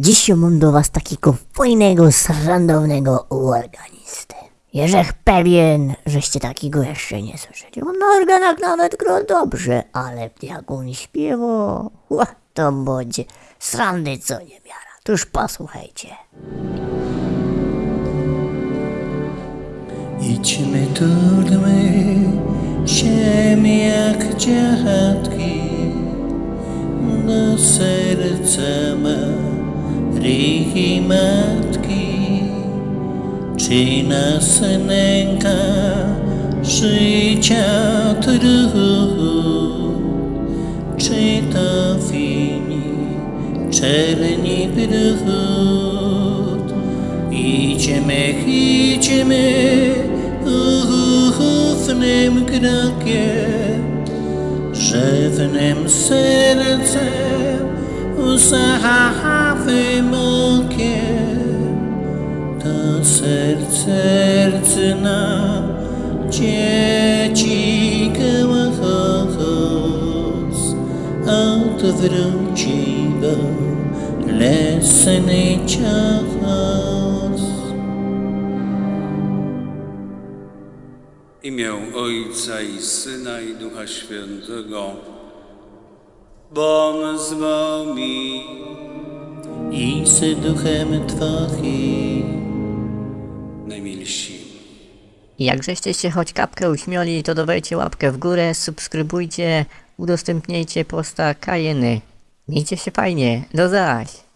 Dziś mam do was takiego fajnego, srandownego organistę. Jeżech pewien, żeście takiego jeszcze nie słyszeli. On na organach nawet gra dobrze, ale jak on śpiewa, ła, to będzie srandy co nie miara. Tuż posłuchajcie. Tudmy się jak dziadki do serca Maryi Matki. Czy nas nęka życia trud, czy to wini czerni brud? Idziemy, idziemy ufnym krokiem, rzewnym sercem, łzawym To serce, nam dzieci głos odwróci, bo lesny. W imię Ojca i Syna i Ducha Świętego. Bom z wami. i z duchem Twoim. Najmilsi. Jak żeście się choć kapkę uśmiali, to dawajcie łapkę w górę, subskrybujcie, udostępniajcie posta Kajeny. Miejcie się fajnie, do zaś!